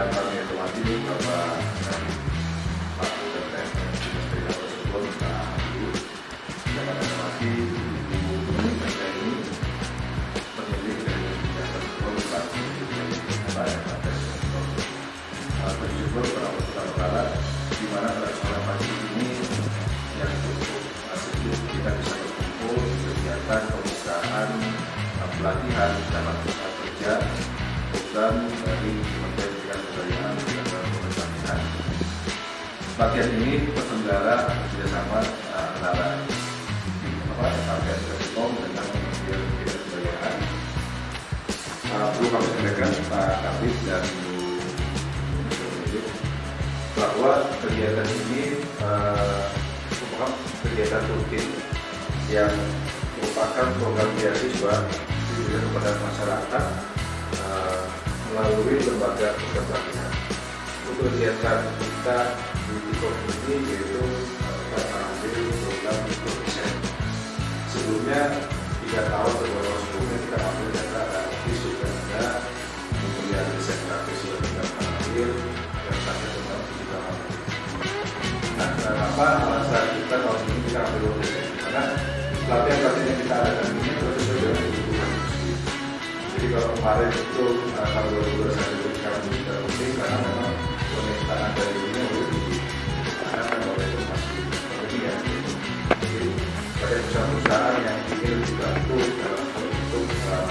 akan kami evaluasi dan Pak Kementerian Industri dan Tersebut Pak Ibu dapat evaluasi Ibu ini pemilik dari Industri Tersebut Pak Kementerian yang ada bersyukur para peserta barat di mana pagi ini yang cukup kita bisa berkumpul di kegiatan pembukaan pelatihan dalam lapangan kerja program dari Pelatihan ini terselenggara bekerjasama antara apa Satgas Telekom dengan Kementerian Kebudayaan. Perlu kami sampaikan Pak Kapit dan Bu bahwa kegiatan ini merupakan kegiatan rutin yang merupakan program beasiswa diberikan kepada masyarakat melalui lembaga pelatihan. Untuk kegiatan kita ini yaitu kita mengambil program mikrodesain. Sebelumnya tiga tahun tahun sebelumnya kita ambil data di sudah ada kemudian desain grafis sudah kita ambil dan tadi tentang kita ambil. Nah, kenapa alasan kita tahun ini kita ambil desain? Karena pelatihan-pelatihan yang kita adakan ini terus sesuai dengan kebutuhan. Jadi kalau kemarin itu tahun 2021 itu tidak penting karena memang permintaan dari ini perusahaan-perusahaan yang ingin dibantu dalam hal untuk uh,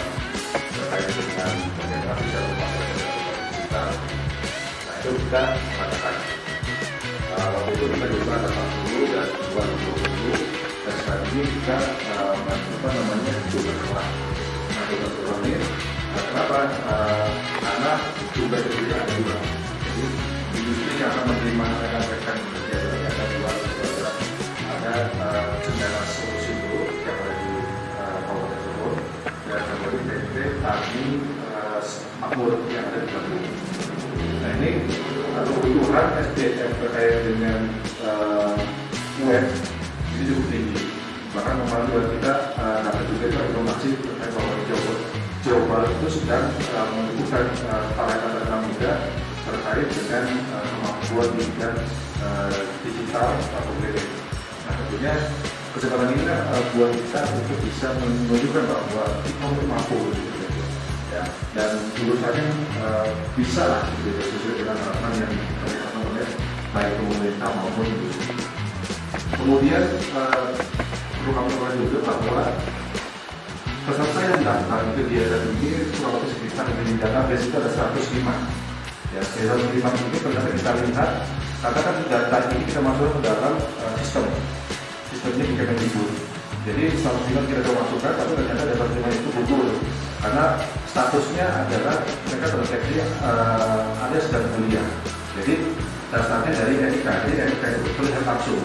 terkait dengan bagaimana bisa memakai digital. Nah itu kita mengatakan uh, waktu itu kita juga ada 40 dan 2020 dan sekarang ini kita uh, apa namanya juga kelas nah juga kelas ini kenapa karena juga sendiri ada dua jadi industri yang akan menerima rekan-rekan kerja dari ada dua ada makmur yang ada di Bandung nah ini kebutuhan SDM terkait dengan uh, web ini cukup tinggi bahkan kemarin juga kita uh, dapat juga informasi terkait bahwa Jawa, Jawa Barat itu sedang uh, para anak muda terkait dengan uh, kemampuan di bidang uh, digital atau branding. Nah tentunya kesempatan ini uh, buat kita untuk bisa menunjukkan bahwa kita mampu gitu. Ya dan urusannya uh, bisa lah gitu, sesuai dengan harapan yang dilakukan oleh baik pemerintah maupun industri. Kemudian uh, perlu kami katakan juga bahwa peserta yang ke kegiatan ini kurang lebih sekitar di database itu ada 105 ya dari 105 ini ternyata kita lihat katakan data ini kita masuk ke dalam uh, sistem. Sistemnya di Kemendikbud jadi 105 kita coba masukkan tapi ternyata data 105 itu gugur karena statusnya adalah mereka terdeteksi uh, ada sedang kuliah jadi dasarnya dari NIK jadi NIK itu terlihat langsung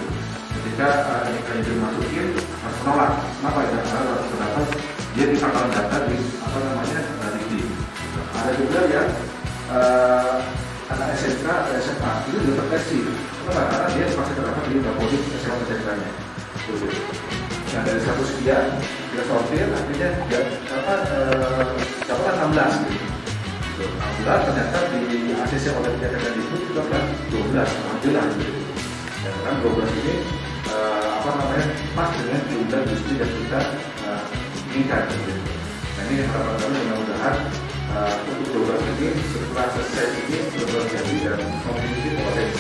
ketika uh, NIK itu dimasukin harus menolak. Kenapa ya? Karena harus terdapat dia di kapal data di apa namanya di ada juga yang uh, anak SMK atau SMA itu sudah terdeteksi kenapa? Karena dia masih terdapat di dapodik SMA SMK nya nah dari satu sekian kita sortir akhirnya ya, apa uh, dapat 16 gitu 16 ternyata di ACC oleh kegiatan itu juga kan 12 alhamdulillah gitu. dan kan 12 ini uh, apa namanya pas dengan jumlah industri yang kita uh, gitu. nah ini harapan kami mudah-mudahan untuk 12 ini setelah selesai ini benar jadi dan memiliki potensi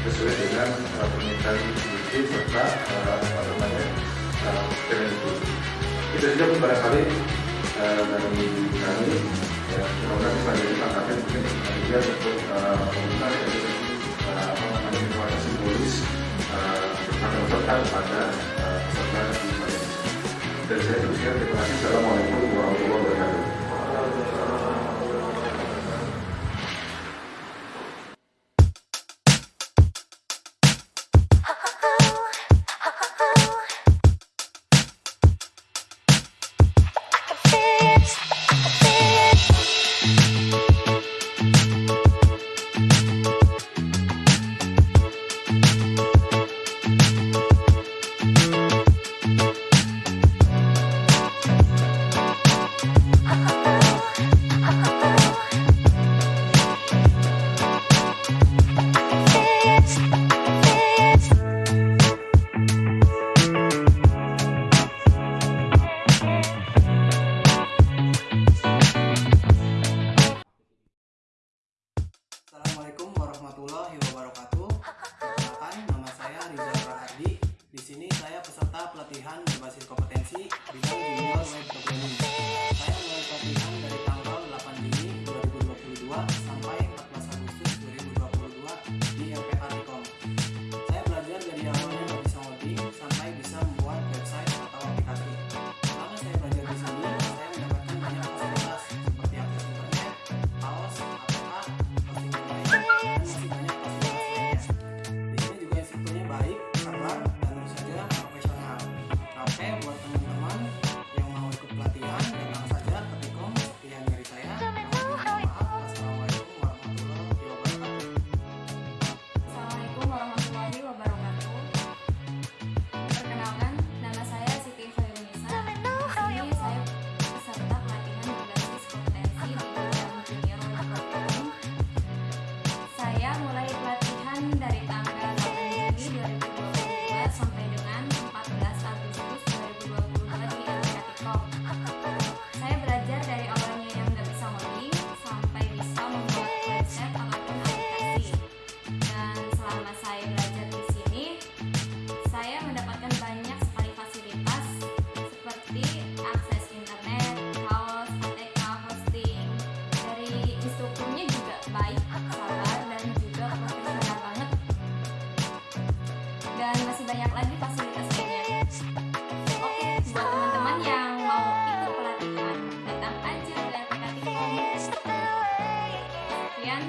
sesuai dengan uh, permintaan industri serta uh, apa namanya uh, itu itu saja barangkali uh, dari kami ya semoga bisa jadi mungkin juga untuk komentar dari apa namanya informasi simbolis tentang peserta kepada peserta di saya teruskan terima kasih. Assalamualaikum saya peserta pelatihan berbasis kompetensi bidang junior web programming. Pelatihan dari tanggal 8 Juni 2022 sampai dengan 14 Agustus 2022 di LPK Saya belajar dari awalnya yang nggak bisa ngoding sampai bisa membuat website ataupun aplikasi. Dan selama saya belajar di sini saya mendapatkan banyak sekali fasilitas seperti akses internet, kaos, ATK, hosting. Dari instrukturnya juga baik, banyak lagi fasilitas lainnya oke buat teman-teman yang mau ikut pelatihan datang aja ke LPK Sekian